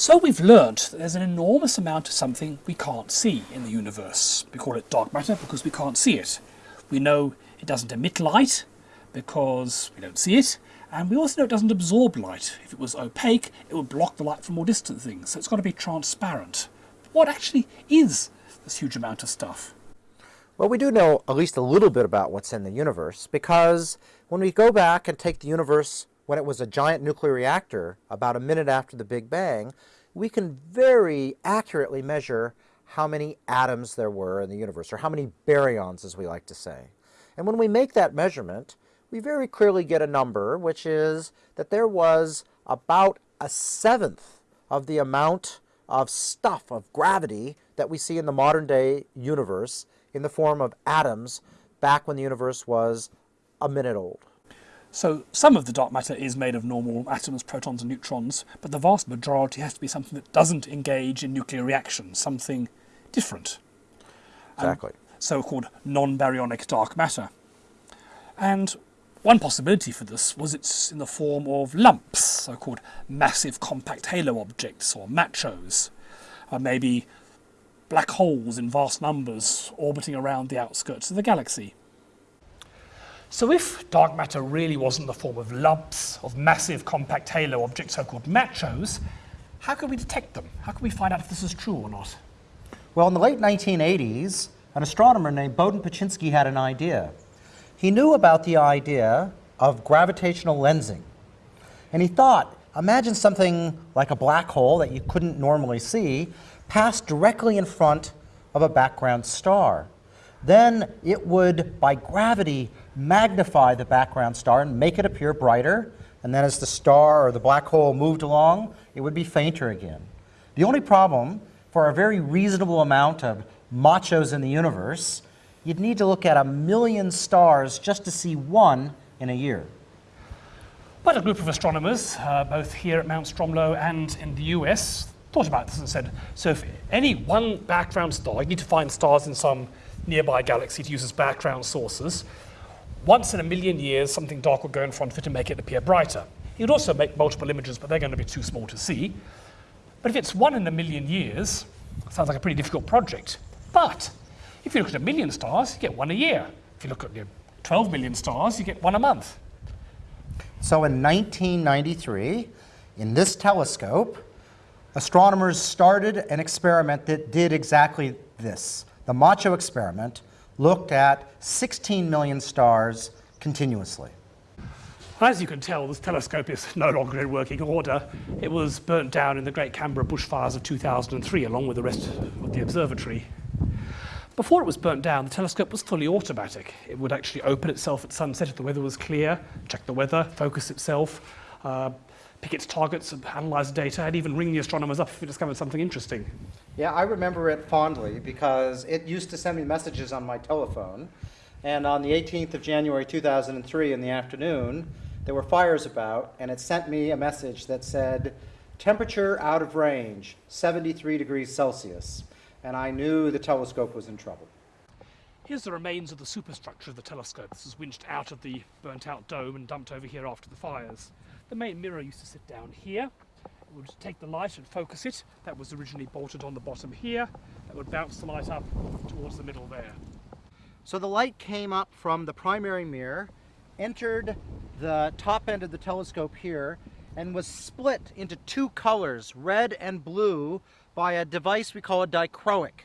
So we've learnt that there's an enormous amount of something we can't see in the universe. We call it dark matter because we can't see it. We know it doesn't emit light because we don't see it, and we also know it doesn't absorb light. If it was opaque, it would block the light from more distant things, so it's got to be transparent. What actually is this huge amount of stuff? Well, we do know at least a little bit about what's in the universe because when we go back and take the universe when it was a giant nuclear reactor about a minute after the Big Bang, we can very accurately measure how many atoms there were in the universe, or how many baryons, as we like to say. And when we make that measurement, we very clearly get a number, which is that there was about a seventh of the amount of stuff, of gravity, that we see in the modern day universe in the form of atoms back when the universe was a minute old. So some of the dark matter is made of normal atoms, protons and neutrons, but the vast majority has to be something that doesn't engage in nuclear reactions, something different. Um, exactly. So-called non-baryonic dark matter. And one possibility for this was it's in the form of lumps, so-called massive compact halo objects, or MACHOs, or maybe black holes in vast numbers orbiting around the outskirts of the galaxy. So if dark matter really wasn't the form of lumps of massive compact halo objects, so-called machos, how could we detect them? How could we find out if this is true or not? Well, in the late 1980s, an astronomer named Bohdan Paczynski had an idea. He knew about the idea of gravitational lensing. And he thought, imagine something like a black hole that you couldn't normally see pass directly in front of a background star. Then it would, by gravity, magnify the background star and make it appear brighter. And then as the star or the black hole moved along, it would be fainter again. The only problem for a very reasonable amount of machos in the universe, you'd need to look at a million stars just to see one in a year. But a group of astronomers, uh, both here at Mount Stromlo and in the US, thought about this and said, so if any one background star, you need to find stars in some nearby galaxy to use as background sources. Once in a million years, something dark will go in front of it and make it appear brighter. It would also make multiple images, but they're going to be too small to see. But if it's one in a million years, sounds like a pretty difficult project. But if you look at a million stars, you get one a year. If you look at you know, 12 million stars, you get one a month. So in 1993, in this telescope, astronomers started an experiment that did exactly this. The Macho experiment looked at 16 million stars continuously. As you can tell, this telescope is no longer in working order. It was burnt down in the Great Canberra bushfires of 2003, along with the rest of the observatory. Before it was burnt down, the telescope was fully automatic. It would actually open itself at sunset if the weather was clear, check the weather, focus itself, uh, pick its targets, and analyze data, and even ring the astronomers up if it discovered something interesting. Yeah, I remember it fondly because it used to send me messages on my telephone. And on the 18th of January 2003 in the afternoon, there were fires about, and it sent me a message that said, temperature out of range, 73 degrees Celsius. And I knew the telescope was in trouble. Here's the remains of the superstructure of the telescope. This was winched out of the burnt out dome and dumped over here after the fires. The main mirror used to sit down here. It would take the light and focus it. That was originally bolted on the bottom here. That would bounce the light up towards the middle there. So the light came up from the primary mirror, entered the top end of the telescope here, and was split into two colors, red and blue, by a device we call a dichroic.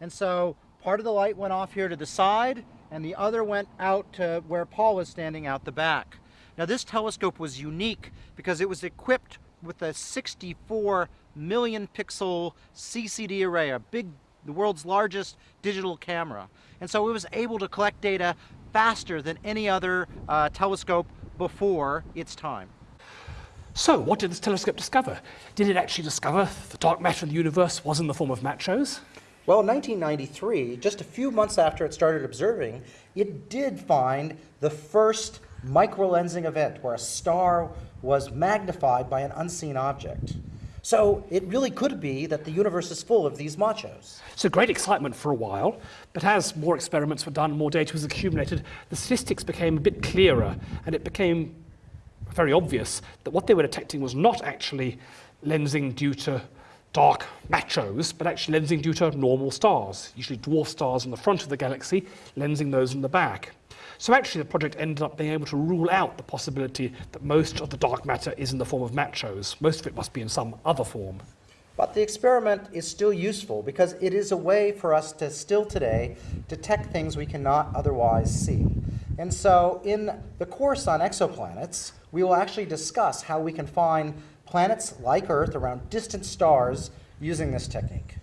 And so part of the light went off here to the side, and the other went out to where Paul was standing out the back. Now this telescope was unique because it was equipped with a 64 million pixel CCD array, a big, the world's largest digital camera. And so it was able to collect data faster than any other uh, telescope before its time. So, what did this telescope discover? Did it actually discover the dark matter in the universe was in the form of machos? Well, in 1993, just a few months after it started observing, it did find the first microlensing event where a star was magnified by an unseen object. So it really could be that the universe is full of these machos. So great excitement for a while, but as more experiments were done, more data was accumulated, the statistics became a bit clearer, and it became very obvious that what they were detecting was not actually lensing due to dark machos, but actually lensing due to normal stars, usually dwarf stars in the front of the galaxy, lensing those in the back. So actually the project ended up being able to rule out the possibility that most of the dark matter is in the form of machos. Most of it must be in some other form. But the experiment is still useful because it is a way for us to still today detect things we cannot otherwise see. And so in the course on exoplanets, we will actually discuss how we can find planets like Earth around distant stars using this technique.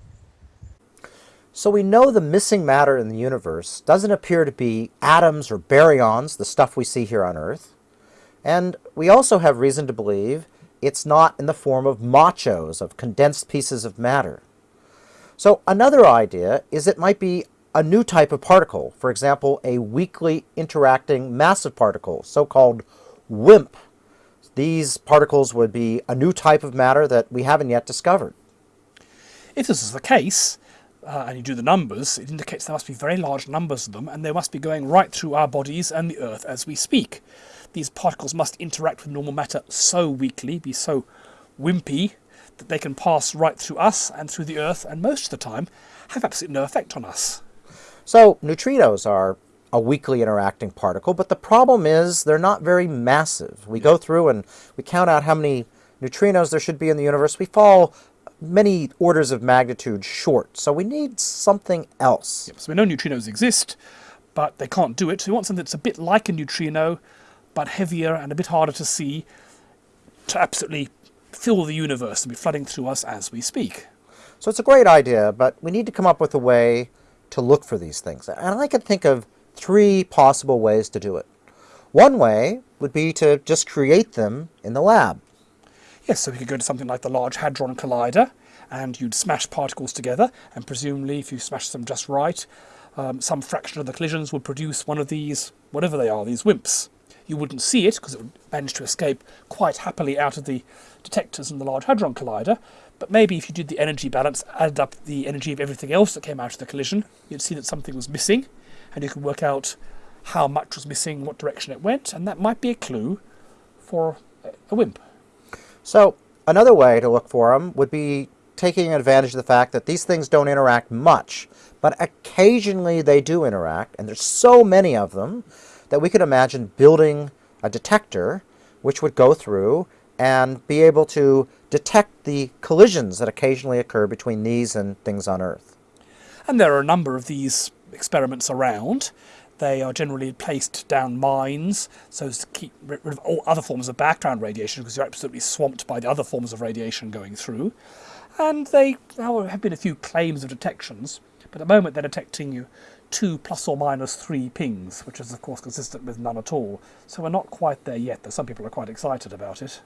So we know the missing matter in the universe doesn't appear to be atoms or baryons, the stuff we see here on Earth. And we also have reason to believe it's not in the form of machos, of condensed pieces of matter. So another idea is it might be a new type of particle, for example, a weakly interacting massive particle, so-called WIMP. These particles would be a new type of matter that we haven't yet discovered. If this is the case, uh, and you do the numbers, it indicates there must be very large numbers of them, and they must be going right through our bodies and the Earth as we speak these particles must interact with normal matter so weakly, be so wimpy, that they can pass right through us and through the Earth, and most of the time have absolutely no effect on us. So neutrinos are a weakly interacting particle, but the problem is they're not very massive. We go through and we count out how many neutrinos there should be in the universe. We fall many orders of magnitude short, so we need something else. Yep, so we know neutrinos exist, but they can't do it. So we want something that's a bit like a neutrino, but heavier and a bit harder to see to absolutely fill the universe and be flooding through us as we speak. So it's a great idea, but we need to come up with a way to look for these things. And I can think of three possible ways to do it. One way would be to just create them in the lab. Yes, so we could go to something like the Large Hadron Collider, and you'd smash particles together, and presumably if you smash them just right, um, some fraction of the collisions would produce one of these, whatever they are, these WIMPs you wouldn't see it because it would manage to escape quite happily out of the detectors in the Large Hadron Collider. But maybe if you did the energy balance, added up the energy of everything else that came out of the collision, you'd see that something was missing, and you could work out how much was missing, what direction it went, and that might be a clue for a WIMP. So another way to look for them would be taking advantage of the fact that these things don't interact much, but occasionally they do interact, and there's so many of them that we could imagine building a detector which would go through and be able to detect the collisions that occasionally occur between these and things on Earth. And there are a number of these experiments around. They are generally placed down mines so as to keep rid of all other forms of background radiation because you're absolutely swamped by the other forms of radiation going through. And they have been a few claims of detections, but at the moment they're detecting you two plus or minus three pings, which is of course consistent with none at all. So we're not quite there yet, though some people are quite excited about it.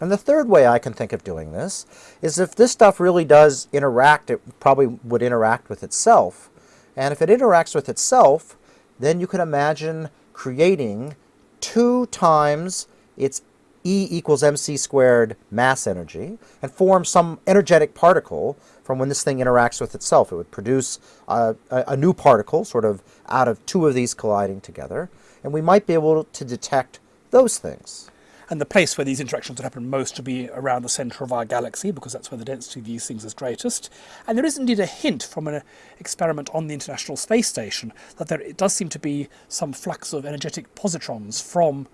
And the third way I can think of doing this is if this stuff really does interact, it probably would interact with itself. And if it interacts with itself, then you can imagine creating two times its E equals mc squared mass energy and form some energetic particle from when this thing interacts with itself. It would produce a, a, a, new particle sort of out of two of these colliding together, and we might be able to detect those things. And the place where these interactions would happen most would be around the centre of our galaxy, because that's where the density of these things is greatest. And there is indeed a hint from an experiment on the International Space Station that there it does seem to be some flux of energetic positrons from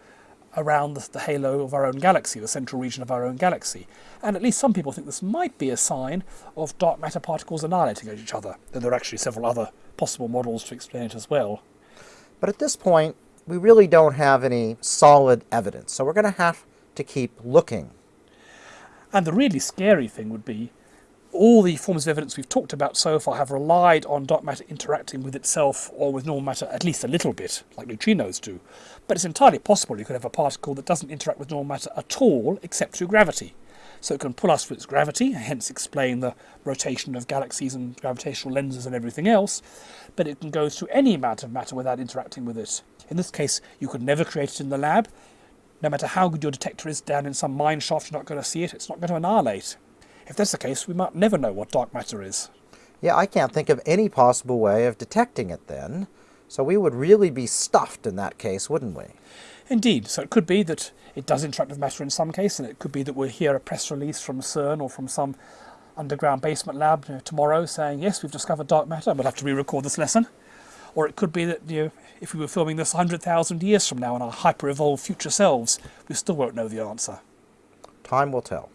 around the, the, halo of our own galaxy, the central region of our own galaxy. And at least some people think this might be a sign of dark matter particles annihilating each other. Though there are actually several other possible models to explain it as well. But at this point, we really don't have any solid evidence, so we're going to have to keep looking. And the really scary thing would be all the forms of evidence we've talked about so far have relied on dark matter interacting with itself or with normal matter at least a little bit, like neutrinos do. But it's entirely possible you could have a particle that doesn't interact with normal matter at all except through gravity. So it can pull us through its gravity, hence explain the rotation of galaxies and gravitational lenses and everything else, but it can go through any amount of matter without interacting with it. In this case, you could never create it in the lab. No matter how good your detector is down in some mine shaft, you're not going to see it. It's not going to annihilate. If that's the case, we might never know what dark matter is. Yeah, I can't think of any possible way of detecting it then. So we would really be stuffed in that case, wouldn't we? Indeed. So it could be that it does interact with matter in some case, and it could be that we'll hear a press release from CERN or from some underground basement lab you know, tomorrow saying, yes, we've discovered dark matter, we'll have to re-record this lesson. Or it could be that you know, if we were filming this 100,000 years from now in our hyper-evolved future selves, we still won't know the answer. Time will tell.